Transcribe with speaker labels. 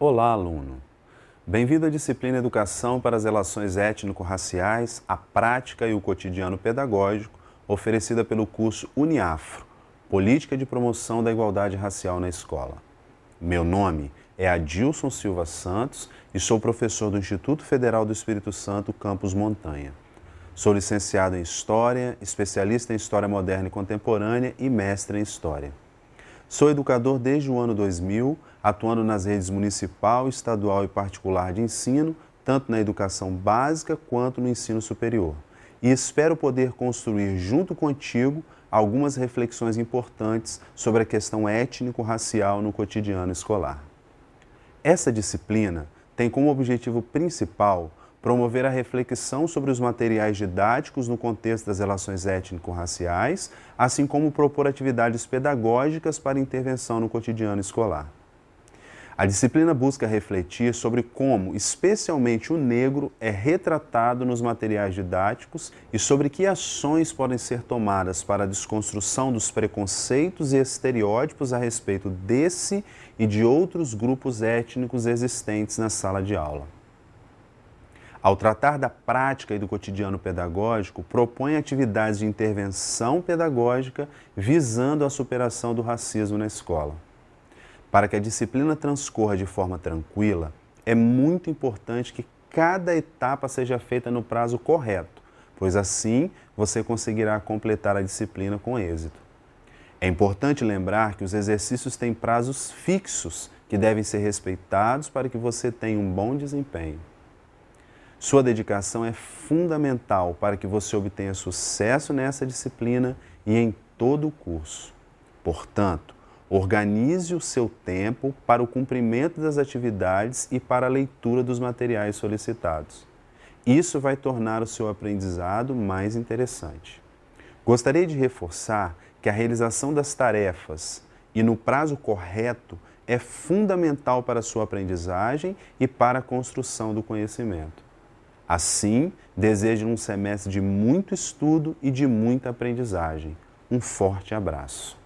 Speaker 1: Olá, aluno! Bem-vindo à disciplina Educação para as Relações Étnico-Raciais, a Prática e o Cotidiano Pedagógico, oferecida pelo curso Uniafro, Política de Promoção da Igualdade Racial na Escola. Meu nome é Adilson Silva Santos e sou professor do Instituto Federal do Espírito Santo, Campus Montanha. Sou licenciado em História, especialista em História Moderna e Contemporânea e mestre em História. Sou educador desde o ano 2000, atuando nas redes municipal, estadual e particular de ensino, tanto na educação básica quanto no ensino superior. E espero poder construir junto contigo algumas reflexões importantes sobre a questão étnico-racial no cotidiano escolar. Essa disciplina tem como objetivo principal promover a reflexão sobre os materiais didáticos no contexto das relações étnico-raciais, assim como propor atividades pedagógicas para intervenção no cotidiano escolar. A disciplina busca refletir sobre como, especialmente o negro, é retratado nos materiais didáticos e sobre que ações podem ser tomadas para a desconstrução dos preconceitos e estereótipos a respeito desse e de outros grupos étnicos existentes na sala de aula. Ao tratar da prática e do cotidiano pedagógico, propõe atividades de intervenção pedagógica visando a superação do racismo na escola. Para que a disciplina transcorra de forma tranquila, é muito importante que cada etapa seja feita no prazo correto, pois assim você conseguirá completar a disciplina com êxito. É importante lembrar que os exercícios têm prazos fixos que devem ser respeitados para que você tenha um bom desempenho. Sua dedicação é fundamental para que você obtenha sucesso nessa disciplina e em todo o curso. Portanto, organize o seu tempo para o cumprimento das atividades e para a leitura dos materiais solicitados. Isso vai tornar o seu aprendizado mais interessante. Gostaria de reforçar que a realização das tarefas e no prazo correto é fundamental para a sua aprendizagem e para a construção do conhecimento. Assim, desejo um semestre de muito estudo e de muita aprendizagem. Um forte abraço.